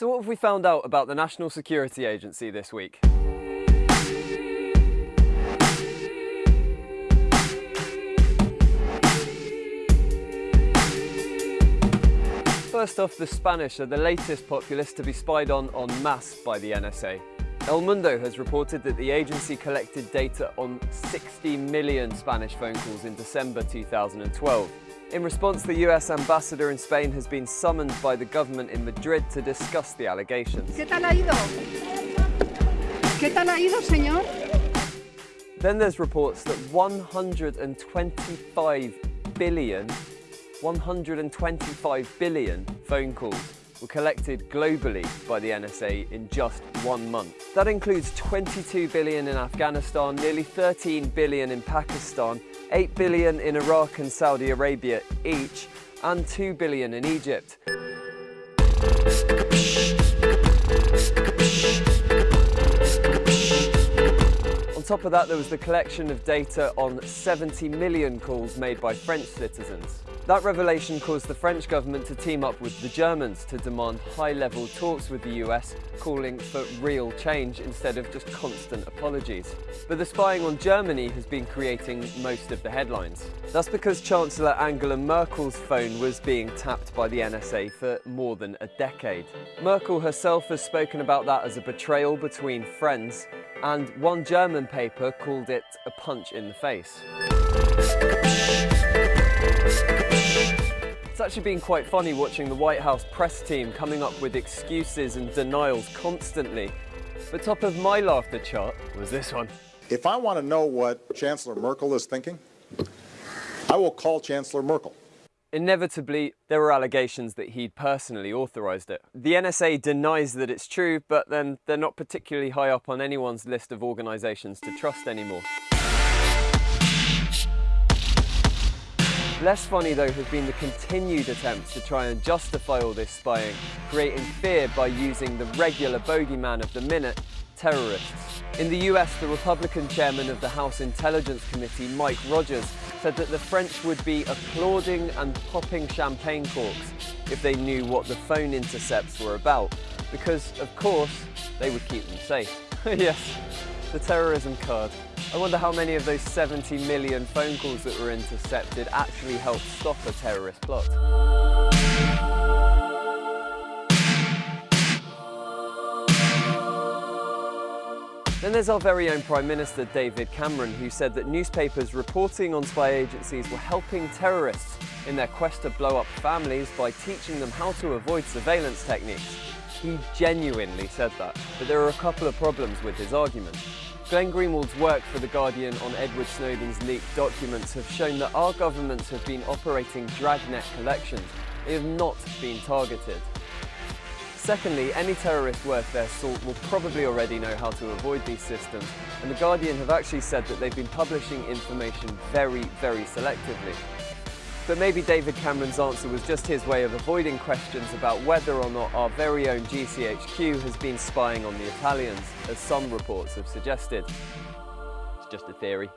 So what have we found out about the National Security Agency this week? First off, the Spanish are the latest populace to be spied on en masse by the NSA. El Mundo has reported that the agency collected data on 60 million Spanish phone calls in December 2012. In response, the US ambassador in Spain has been summoned by the government in Madrid to discuss the allegations. ¿Qué tal ha ido? ¿Qué tal ha ido, señor? Then there's reports that 125 billion, 125 billion phone calls were collected globally by the NSA in just one month. That includes 22 billion in Afghanistan, nearly 13 billion in Pakistan, 8 billion in Iraq and Saudi Arabia each, and 2 billion in Egypt. On top of that, there was the collection of data on 70 million calls made by French citizens. That revelation caused the French government to team up with the Germans to demand high-level talks with the US, calling for real change instead of just constant apologies. But the spying on Germany has been creating most of the headlines. That's because Chancellor Angela Merkel's phone was being tapped by the NSA for more than a decade. Merkel herself has spoken about that as a betrayal between friends, and one German paper called it a punch in the face. It's actually been quite funny watching the White House press team coming up with excuses and denials constantly. But top of my laughter chart was this one. If I want to know what Chancellor Merkel is thinking, I will call Chancellor Merkel. Inevitably, there were allegations that he'd personally authorised it. The NSA denies that it's true, but then they're not particularly high up on anyone's list of organisations to trust anymore. Less funny though has been the continued attempts to try and justify all this spying, creating fear by using the regular bogeyman of the minute, terrorists. In the US, the Republican chairman of the House Intelligence Committee, Mike Rogers, said that the French would be applauding and popping champagne corks if they knew what the phone intercepts were about, because, of course, they would keep them safe. yes, the terrorism card. I wonder how many of those 70 million phone calls that were intercepted actually helped stop a terrorist plot. Then there's our very own Prime Minister David Cameron who said that newspapers reporting on spy agencies were helping terrorists in their quest to blow up families by teaching them how to avoid surveillance techniques. He genuinely said that, but there are a couple of problems with his argument. Glenn Greenwald's work for The Guardian on Edward Snowden's leaked documents have shown that our governments have been operating dragnet collections. They have not been targeted. Secondly, any terrorist worth their salt will probably already know how to avoid these systems, and The Guardian have actually said that they've been publishing information very, very selectively. But maybe David Cameron's answer was just his way of avoiding questions about whether or not our very own GCHQ has been spying on the Italians, as some reports have suggested. It's just a theory.